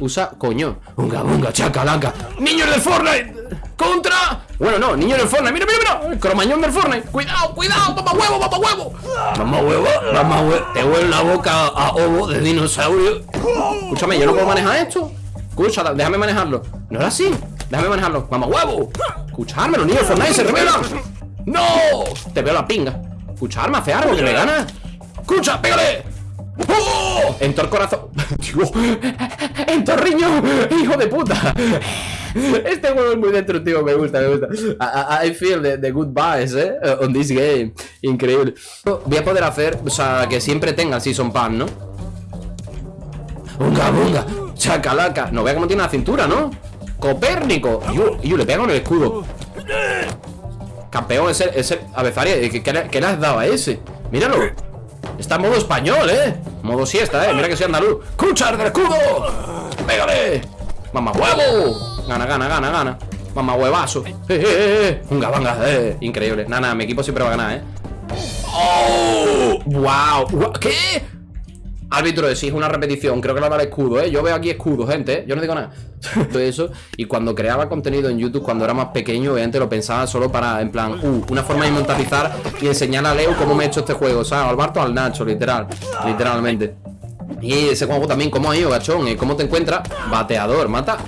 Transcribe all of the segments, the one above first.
Usa, coño. Unga, unga, chacalaca. ¡Niños del Fortnite! ¡Contra! Bueno, no, niños del Fortnite. Mira, mira, mira. Cromañón del Fortnite. Cuidado, cuidado. Mamá huevo, mamá huevo. Mamá huevo, mamá huevo. Te huele la boca a ovo de dinosaurio. Escúchame, yo no puedo manejar esto. Escucha, déjame manejarlo. No era así. Déjame manejarlo. Mamá huevo. Escucharme, los niños del Fortnite se revelan. ¡No! Te veo la pinga. Escucharme, hace algo que me gana. ¡Escucha, pégale! ¡Oh! Entor el corazón. Dios. Entor riñón. Hijo de puta. Este juego es muy destructivo, me gusta, me gusta. I, I feel the, the good vibes, eh, on this game. Increíble. Voy a poder hacer, o sea, que siempre tenga Season Pass, ¿no? Unga, bunga, chacalaca. No vea cómo tiene la cintura, ¿no? Copérnico. Yo, yo le pego en el escudo. Campeón, ese, ese Avezaria, ¿qué, qué, le has dado a ese? Míralo. Está en modo español, ¿eh? Modo siesta, ¿eh? Mira que soy andaluz. ¡Cuchar del escudo! ¡Pégale! ¡Mamá huevo! Gana, gana, gana, gana. Mamá huevazo. ¡Eh, eh, eh! Unga, banga, eh. Increíble. Nada, nada, mi equipo siempre va a ganar, ¿eh? ¡Oh! ¡Wow! ¿Qué? Árbitro, es una repetición, creo que la va escudo, ¿eh? Yo veo aquí escudo, gente, ¿eh? Yo no digo nada Todo eso Y cuando creaba contenido en YouTube, cuando era más pequeño Obviamente lo pensaba solo para, en plan uh, Una forma de monetizar y enseñar a Leo cómo me he hecho este juego sea, al Barto al Nacho, literal Literalmente Y ese juego también, ¿cómo ha ido, gachón? ¿Cómo te encuentras? Bateador, mata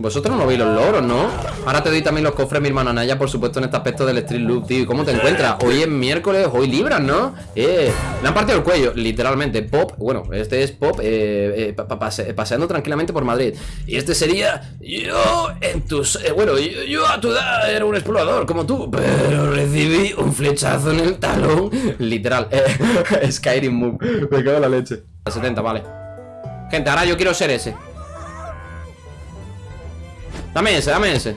vosotros no veis los logros, ¿no? Ahora te doy también los cofres, mi hermana Naya, por supuesto, en este aspecto del Street Loop, tío. ¿Cómo te encuentras? Hoy es miércoles, hoy libras, ¿no? Eh, me han partido el cuello, literalmente. Pop, bueno, este es Pop eh, eh, paseando tranquilamente por Madrid. Y este sería yo en tus... Eh, bueno, yo, a tu edad era un explorador como tú, pero recibí un flechazo en el talón. Literal. Eh, Skyrim Move. Me cago en la leche. A 70, vale. Gente, ahora yo quiero ser ese. Dame ese, dame ese.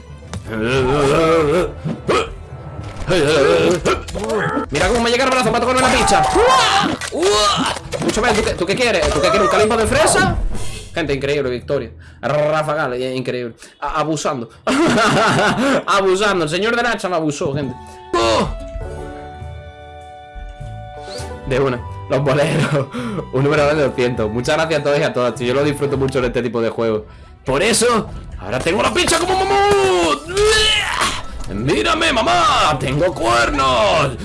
Mira cómo me llega el brazo para tocarme la picha. Escúchame, ¿tú qué, quieres? ¿Tú qué quieres? ¿Un calimbo de fresa? Gente, increíble, victoria. Rafagal, increíble. Abusando. Abusando, el señor de Nacha me abusó, gente. De una. Los boleros. Un número de 200 Muchas gracias a todos y a todas. Yo lo disfruto mucho en este tipo de juegos Por eso Ahora tengo la pincha como mamut ¡Mírame, mamá! ¡Tengo cuernos!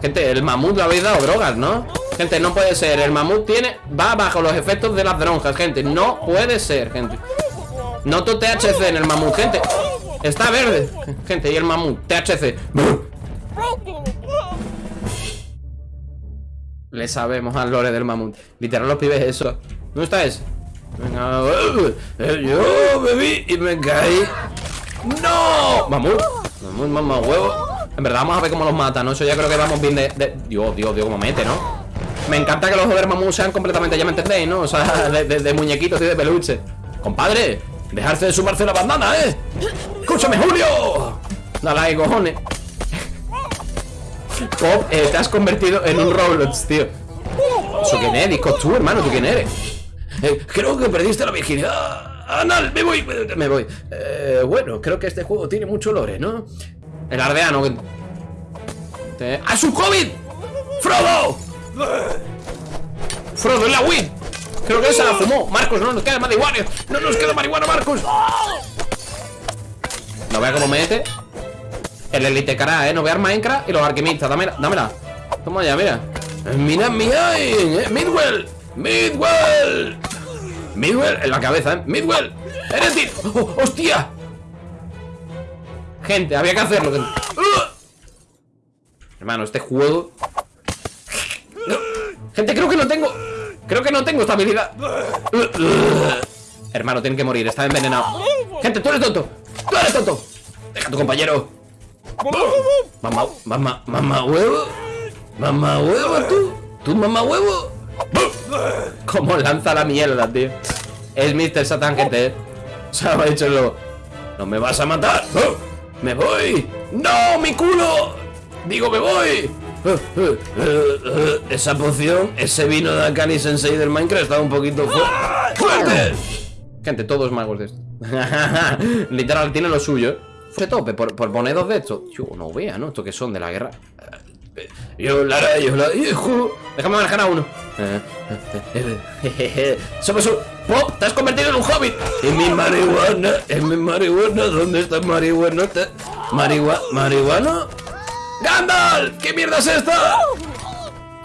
Gente, el mamut le habéis dado drogas, ¿no? Gente, no puede ser El mamut tiene... Va bajo los efectos de las drogas, gente No puede ser, gente Noto THC en el mamut, gente Está verde Gente, y el mamut THC Le sabemos al lore del mamut Literal los pibes eso ¿Dónde está ese? Venga, eh, yo bebí y me caí ¡No! Mamut, mamut, mamá, huevo En verdad vamos a ver cómo los mata, ¿no? Eso ya creo que vamos bien de... Dios, Dios, Dios, cómo mete, ¿no? Me encanta que los joder mamut sean completamente, ya me entendéis, ¿no? O sea, de, muñequitos y de peluche Compadre, dejarse de sumarse la bandana, ¿eh? ¡Escúchame, Julio! Dale ahí, cojones Pop, eh, te has convertido en un Roblox, tío ¿Eso quién es? Disco tú, hermano, ¿tú quién eres? Eh, creo que perdiste la virginidad. Anal, me voy, me voy. Eh, bueno, creo que este juego tiene mucho lore, ¿no? El ardeano. ¡Ah, su COVID! ¡Frodo! ¡Frodo, en la Wii! Creo que esa la fumó. Marcos, no nos queda marihuana. No nos queda marihuana, Marcos. No vea cómo mete. El Elite Cara, ¿eh? No vea Minecraft y los alquimistas. Dámela, dámela. Toma ya, mira. Mira, mira, eh. Midwell. Midwell. Midwell en la cabeza, ¿eh? Midwell. ¡Eres ti! ¡Oh, ¡Hostia! Gente, había que hacerlo. Hermano, este juego... Gente, creo que no tengo... Creo que no tengo estabilidad. Hermano, tienen que morir. Está envenenado. Gente, tú eres tonto. Tú eres tonto. Deja tu compañero. Mamá, mamá, mamá huevo. Mamá huevo, tú. Tú, mamá huevo. Como lanza la mierda, tío. Es Mr. Satan, gente. ¿eh? Se ha dicho luego. ¡No me vas a matar! ¡Me voy! ¡No, mi culo! ¡Digo, me voy! Esa poción, ese vino de Akali Sensei del Minecraft está un poquito fuerte. Gente, todos magos de esto. Literal, tiene lo suyo. Se tope por, por poner dos de estos. Yo no vea, ¿no? Esto que son de la guerra. Yo la yo la. Déjame manejar a uno. Somos un. ¡Pop! ¡Te has convertido en un hobbit! En mi marihuana, en mi marihuana, ¿dónde está marihuana? ¿Marihuana? ¿Marihuana? ¡Gandalf! ¿Qué mierda es esta?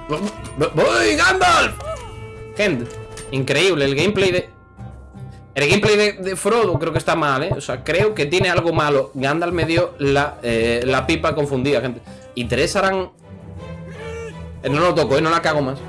¡Voy, Gandalf! Gente, increíble el gameplay de... El gameplay de, Frodo creo que está mal, ¿eh? O sea, creo que tiene algo malo. Gandalf me dio la, eh, la pipa confundida, gente. Y tres harán... Eh, no lo toco, ¿eh? No la cago más.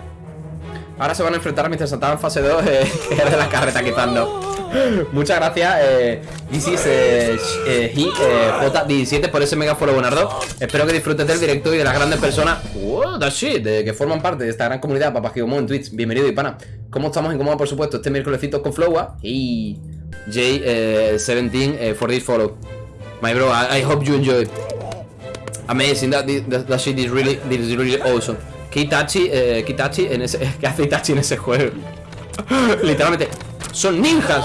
Ahora se van a enfrentar a Mr. Santana en fase 2, eh, que es de la carreta quitando. Muchas gracias, eh, This is eh, eh, eh J17 por ese mega follow, Bonardo. Espero que disfrutes del directo y de las grandes personas wow, that shit, de, que forman parte de esta gran comunidad, que en Twitch. Bienvenido y pana. ¿Cómo estamos? En cómo por supuesto, este miércolesito con Flowa y J17 eh, for this follow. My bro, I, hope you enjoy. Amazing, that, that, that shit is really, is really awesome. ¿Qué Itachi, eh, Itachi en ese, ¿qué hace Itachi en ese juego? Literalmente, son ninjas.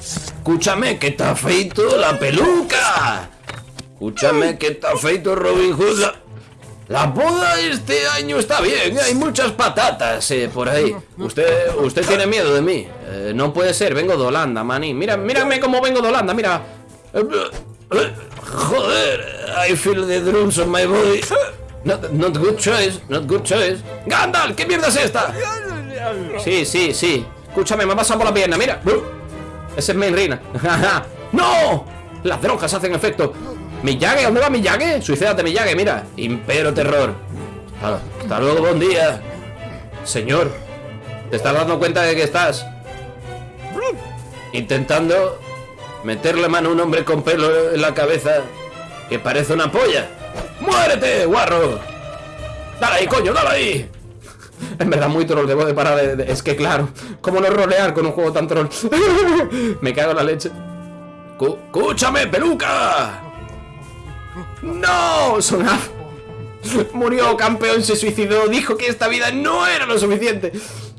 Escúchame que está feito la peluca. Escúchame que está feito Robin Hood. La, boda este año está bien, hay muchas patatas eh, por ahí. Usted, usted tiene miedo de mí. Eh, no puede ser, vengo de Holanda, maní. Mira, mírame cómo vengo de Holanda, mira. Joder, I feel the drums on my body. Not, not good choice, not good choice. ¡Gandalf! ¿Qué mierda es esta? Sí, sí, sí. Escúchame, me ha pasado por la pierna, mira. Ese es Mainrina. ¡No! Las drogas hacen efecto. ¿Miyage? ¿Dónde va Miyage? Suicídate, Miyage, mira. Impero terror. Hasta luego, buen día. Señor, ¿te estás dando cuenta de que estás intentando meterle mano a un hombre con pelo en la cabeza que parece una polla. ¡Muérete, guarro! ¡Dale ahí, coño, dale ahí! En verdad muy troll, debo de parar Es que claro, ¿cómo no rolear con un juego tan troll? Me cago en la leche ¡Escúchame, peluca! ¡No! Sonaf Murió, campeón, se suicidó Dijo que esta vida no era lo suficiente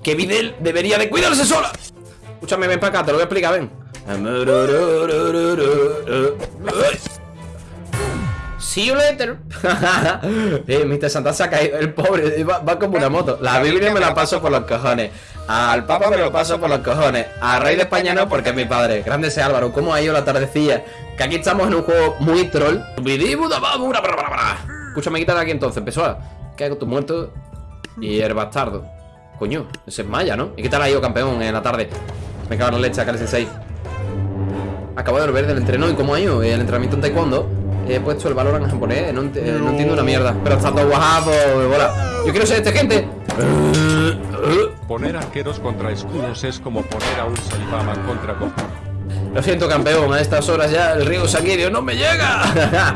Que Videl debería de cuidarse sola Escúchame, ven para acá, te lo voy a explicar, ven See you later. eh, Mr. Santa se ha caído. El pobre va, como una moto. La Biblia me la paso por los cojones. Al Papa me lo paso por los cojones. Al Rey de España no, porque es mi padre. Grande ese Álvaro. ¿Cómo ha ido la tardecilla? Que aquí estamos en un juego muy troll. Escúchame, quita de aquí entonces. Empezó a. ¿Qué hago? Tu muerto. Y el bastardo. Coño, ese es Maya, ¿no? ¿Y qué tal ha ido, campeón, en la tarde? Me cago en la leche, acá 6 Acabo de volver del entreno y cómo ha ido el entrenamiento en taekwondo. He puesto el valor en japonés, no, entiendo una mierda. Pero está todo guapo, bola. Yo quiero ser este gente. Poner arqueros contra escudos es como poner a un Salibaman contra Goku. Lo siento, campeón, a estas horas ya el río sanguíneo no me llega.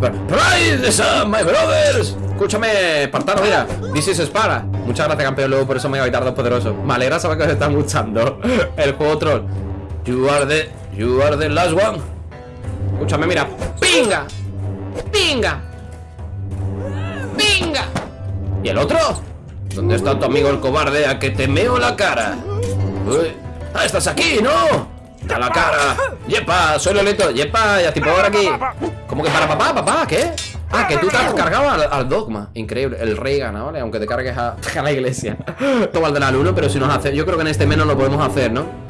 Rise, my brothers. Escúchame, Espartano, mira. This is Spara. Muchas gracias, campeón, luego por eso me voy a dos poderoso. Me alegra saber que os está gustando el juego troll. You are the, you are the last one. Escúchame, mira. ¡Pinga! ¡Pinga! ¡Pinga! ¿Y el otro? ¿Dónde está tu amigo el cobarde a que te meo la cara? Uy. ¡Ah, estás aquí, no! ¡A la cara! ¡Yepa! Soy Lolito. ¡Yepa! Ya tipo ahora aquí. ¿Cómo que para papá? ¿Papá? ¿Qué? Ah, que tú te has cargado al, dogma. Increíble. El rey gana, ¿vale? Aunque te cargues a, la iglesia. Toma el del alumno, pero si nos hace. Yo creo que en este menos lo podemos hacer, ¿no?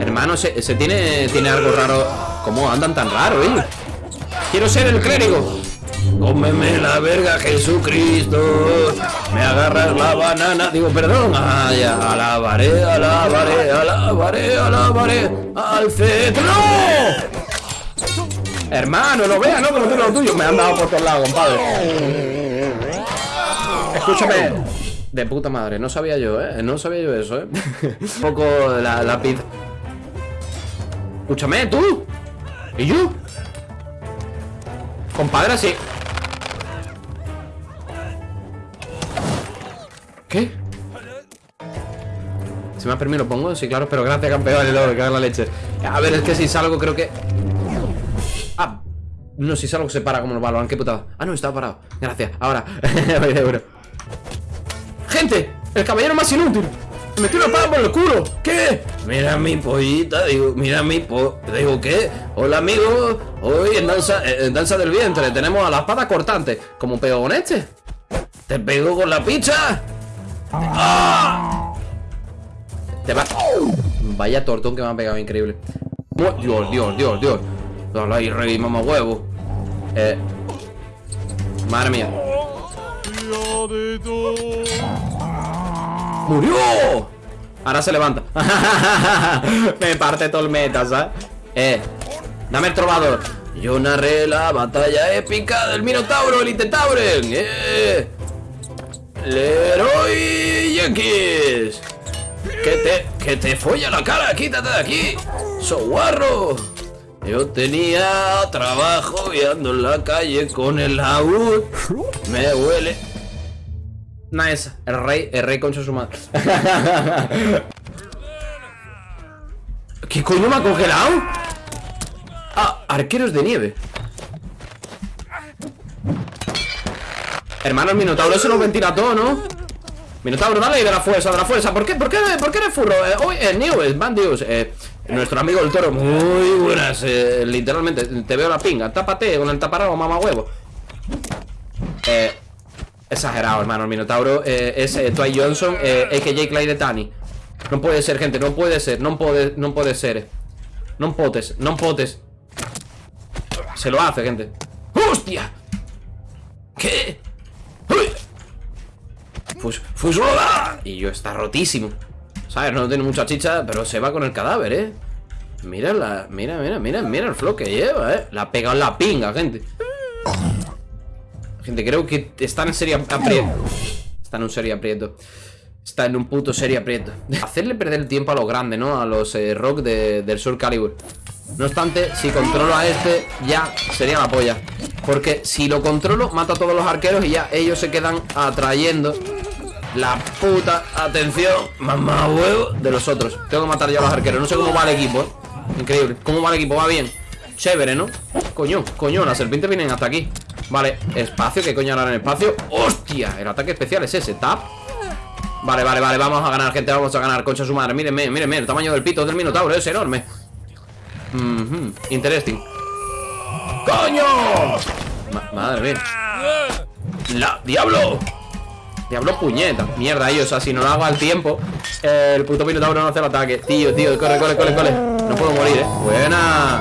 Hermano, ese, tiene, tiene algo raro. ¿Cómo andan tan raro, eh? Quiero ser el clérigo. Cómeme la verga, Jesucristo. Me agarras la banana. Digo, perdón. Ya. Alabaré, alabaré, alabaré, alabaré. Al centro. Hermano, no veas, no, no tengo lo tuyo. Me han dado por todos lados, compadre. Escúchame. De puta madre, no sabía yo, ¿eh? No sabía yo eso, ¿eh? Un poco la, la pizza. Escúchame, tú. ¿Y yo? Compadre, sí. ¿Qué? Si me ha permitido lo pongo, sí, claro, pero gracias campeón, y luego, que la leche. A ver, es que si salgo creo que... Ah, no, si salgo se para como el balón, qué putada. Ah, no, estaba parado. Gracias, ahora. ¡Gente! ¡El caballero más inútil! ¡Me metió una pala por el culo! ¿Qué? Mira mi pollita, digo, mira mi po... Digo, ¿qué? Hola, amigo. Hoy en danza, eh, en danza del vientre tenemos a la espada cortante. ¿Cómo pego con este? ¿Te pego con la picha? ¡Ah! Te va... Vaya tortón que me ha pegado, increíble. Dios, Dios, Dios, Dios. Dale ahí, rey, mamá huevo. Eh... Madre mía. ¡Murió! Ahora se levanta. Me parte meta, ¿sabes? Eh, dame el trovador. Yo narré la batalla épica del Minotauro, el Intentauren. Eh. Leroy Yankees. Que te, que te folla la cara, quítate de aquí. Soguarro. Yo tenía trabajo y en la calle con el laúd. Me huele. Nice. El rey, el rey concha su madre. ¿Qué coño me ha congelado? Ah, arqueros de nieve. Hermano, el Minotauro se nos ventila todo, ¿no? Minotauro, dale de la fuerza, de la fuerza. ¿Por qué, por qué, por qué eres furro? Eh, hoy, eh, News, Bandios, eh, nuestro amigo el toro, muy buenas, eh, literalmente, te veo la pinga. Tápate con el taparrabo, mamá huevo. Eh, exagerado, hermano, el Minotauro es eh, Twilight Johnson, eh, a.k.a. Clyde Tani. No puede ser, gente, no puede ser, no puede, no puede ser. No potes, no potes. Se lo hace, gente. ¡Hostia! ¿Qué? ¡Uy! Fus, ¡Fusola! Y yo está rotísimo. ¿Sabes? No tiene mucha chicha, pero se va con el cadáver, ¿eh? Mira la. Mira, mira, mira, mira el flow que lleva, ¿eh? La ha pegado en la pinga, gente. Gente, creo que están en serio aprieto. Están en un serio aprieto. Está en un puto serio aprieto. Hacerle perder el tiempo a los grandes, ¿no? A los eh, rock de- del Sur Calibur. No obstante, si controlo a este, ya sería la polla. Porque si lo controlo, mato a todos los arqueros y ya ellos se quedan atrayendo la puta atención, mamá huevo, de los otros. Tengo que matar yo a los arqueros. No sé cómo va el equipo, ¿eh? Increíble. ¿Cómo va el equipo? Va bien. Chévere, ¿no? Coño, coño, las serpientes vienen hasta aquí. Vale, espacio, ¿qué coño harán en espacio? ¡Hostia! El ataque especial es ese, tap. Vale, vale, vale, vamos a ganar, gente, vamos a ganar, concha su madre. Mírenme, mírenme, el tamaño del pito del minotauro es enorme. Mhm, interesting. ¡Coño! Ma- madre mía. ¡La! ¡Diablo! Diablo puñeta. Mierda, ellos, o sea, si no lo hago al tiempo, el puto minotauro no hace el ataque. Tío, tío, corre, corre, corre, corre. No puedo morir, eh. Buena.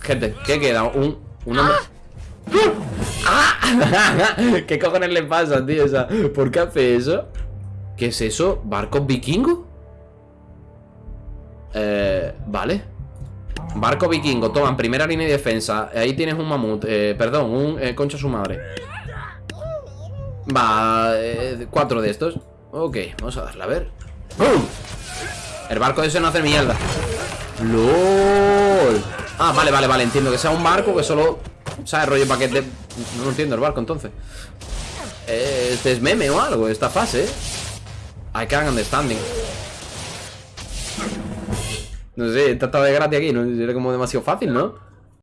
Gente, ¿qué queda? Un, un hombre. ¡Ah! ¿Qué cojones le pasa, tío? O ¿por qué hace eso? ¿Qué es eso? ¿Barco vikingo? Eh, vale. Barco vikingo, toma, primera línea de defensa. Ahí tienes un mamut, eh, perdón, un eh, concha su madre. Va, eh, cuatro de estos. Ok, vamos a darle, a ver. ¡Pum! El barco ese no hace mierda. ¡Lol! Ah, vale, vale, vale, entiendo que sea un barco que solo... ¿Sabes? Rollo paquete... No lo entiendo el barco, entonces. Eh, Este es meme o algo, esta fase, ¿eh? I can't understanding. No sé, esta de gratis aquí, ¿no? Era como demasiado fácil, ¿no?